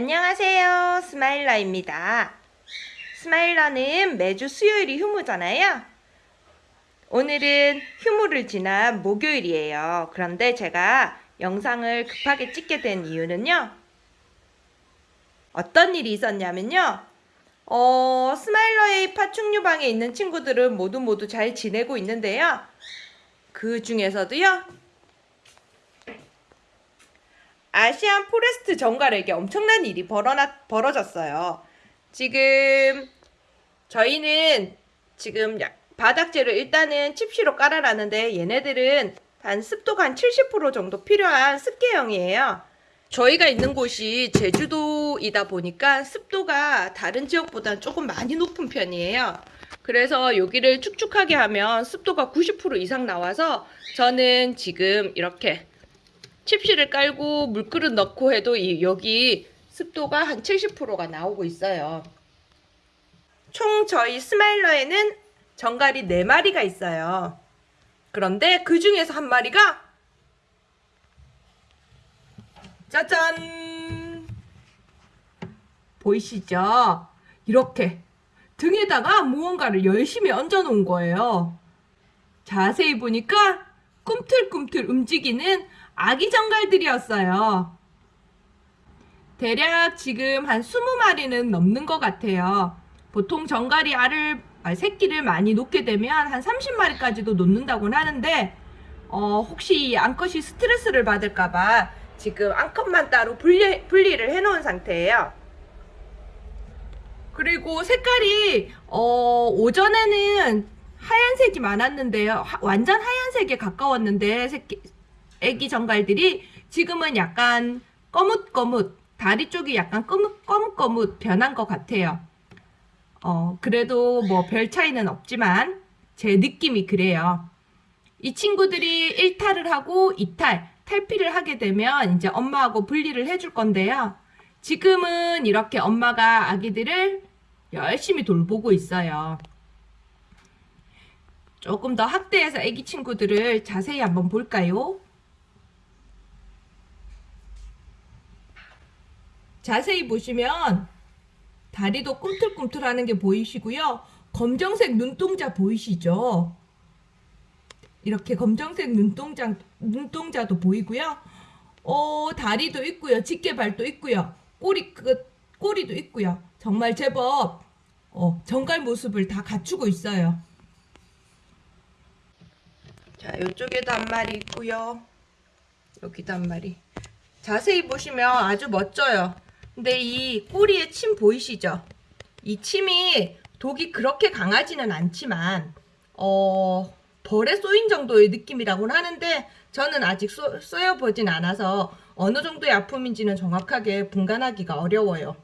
안녕하세요. 스마일러입니다. 스마일러는 매주 수요일이 휴무잖아요. 오늘은 휴무를 지난 목요일이에요. 그런데 제가 영상을 급하게 찍게 된 이유는요. 어떤 일이 있었냐면요. 어, 스마일러의 파충류방에 있는 친구들은 모두 모두 잘 지내고 있는데요. 그 중에서도요. Asian forest 전갈에게 엄청난 일이 벌어나, 벌어졌어요. 지금 저희는 지금 야- 바닥재를 일단은 칩시로 깔아놨는데 얘네들은 한 습도가 한 70% 정도 필요한 습계형이에요. 저희가 있는 곳이 제주도이다 보니까 습도가 다른 지역보다 조금 많이 높은 편이에요. 그래서 여기를 축축하게 하면 습도가 90% 이상 나와서 저는 지금 이렇게 칩실을 깔고 물그릇 넣고 해도 이, 여기 습도가 한 70%가 나오고 있어요. 총 저희 스마일러에는 정갈이 4마리가 있어요. 그런데 그 중에서 한 마리가 짜잔! 보이시죠? 이렇게 등에다가 무언가를 열심히 얹어 놓은 거예요. 자세히 보니까 꿈틀꿈틀 움직이는 아기 정갈들이었어요. 대략 지금 한 20마리는 넘는 것 같아요. 보통 정갈이 알을, 아, 새끼를 많이 놓게 되면 한 30마리까지도 놓는다고는 하는데, 어, 혹시 이 암컷이 스트레스를 받을까봐 지금 암컷만 따로 분리, 분리를 해놓은 상태예요. 그리고 색깔이, 어, 오전에는 하얀색이 많았는데요. 하- 완전 하얀색에 가까웠는데, 새끼, 애기 정갈들이 지금은 약간 거뭇거뭇, 다리 쪽이 약간 거뭇거뭇 변한 것 같아요. 어, 그래도 뭐 별 차이는 없지만 제 느낌이 그래요. 이 친구들이 1탈을 하고 2탈, 탈피를 하게 되면 이제 엄마하고 분리를 해줄 건데요. 지금은 이렇게 엄마가 아기들을 열심히 돌보고 있어요. 조금 더 학대해서 아기 친구들을 자세히 한번 볼까요? 자세히 보시면 다리도 꿈틀꿈틀하는 게 보이시고요. 검정색 눈동자 보이시죠? 이렇게 검정색 눈동자, 눈동자도 보이고요. 어, 다리도 있고요. 집게발도 있고요. 꼬리 끝, 꼬리도 있고요. 정말 제법 어, 정갈 모습을 다 갖추고 있어요. 자, 이쪽에도 한 마리 있고요. 여기도 한 마리. 자세히 보시면 아주 멋져요. 근데 이 꼬리에 침 보이시죠? 이 침이 독이 그렇게 강하지는 않지만 어 벌에 쏘인 정도의 느낌이라고는 하는데 저는 아직 쏘, 쏘여보진 않아서 어느 정도의 아픔인지는 정확하게 분간하기가 어려워요.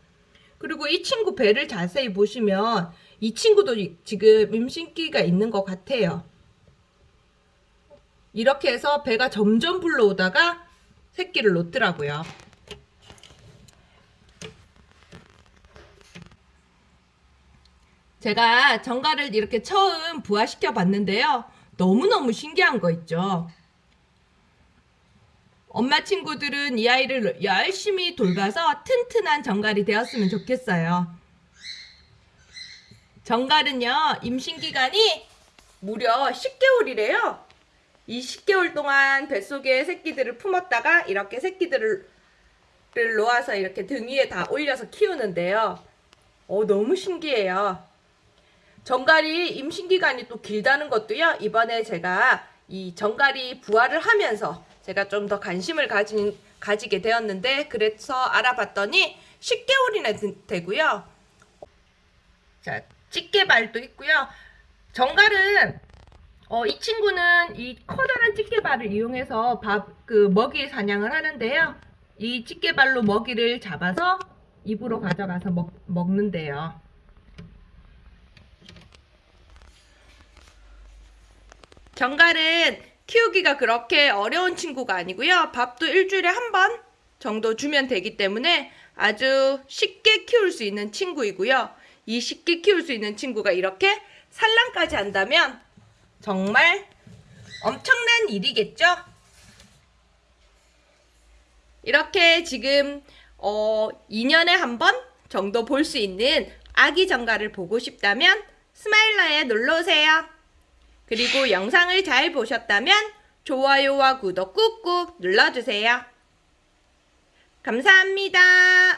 그리고 이 친구 배를 자세히 보시면 이 친구도 이- 지금 임신기가 있는 것 같아요. 이렇게 해서 배가 점점 불러오다가 새끼를 놓더라고요. 제가 정갈을 이렇게 처음 부화시켜 봤는데요. 너무너무 신기한 거 있죠. 엄마 친구들은 이 아이를 열심히 돌봐서 튼튼한 정갈이 되었으면 좋겠어요. 정갈은요, 임신기간이 무려 10개월이래요. 이 10개월 동안 뱃속에 새끼들을 품었다가 이렇게 새끼들을 를 놓아서 이렇게 등 위에 다 올려서 키우는데요. 어, 너무 신기해요. 정갈이 임신기간이 또 길다는 것도요. 이번에 제가 이 정갈이 부화를 하면서 제가 좀 더 관심을 가진, 가지게 되었는데 그래서 알아봤더니 10개월이나 되고요. 자, 집게발도 있고요. 정갈은 어, 이 친구는 이 커다란 집게발을 이용해서 밥, 그 먹이 사냥을 하는데요. 이 집게발로 먹이를 잡아서 입으로 가져가서 먹, 먹는데요. 정갈은 키우기가 그렇게 어려운 친구가 아니고요. 밥도 일주일에 한 번 정도 주면 되기 때문에 아주 쉽게 키울 수 있는 친구이고요. 이 쉽게 키울 수 있는 친구가 이렇게 산란까지 한다면 정말 엄청난 일이겠죠? 이렇게 지금 어, 2년에 한 번 정도 볼 수 있는 아기 정가를 보고 싶다면 스마일러에 놀러 오세요. 그리고 영상을 잘 보셨다면 좋아요와 구독 꾹꾹 눌러주세요. 감사합니다.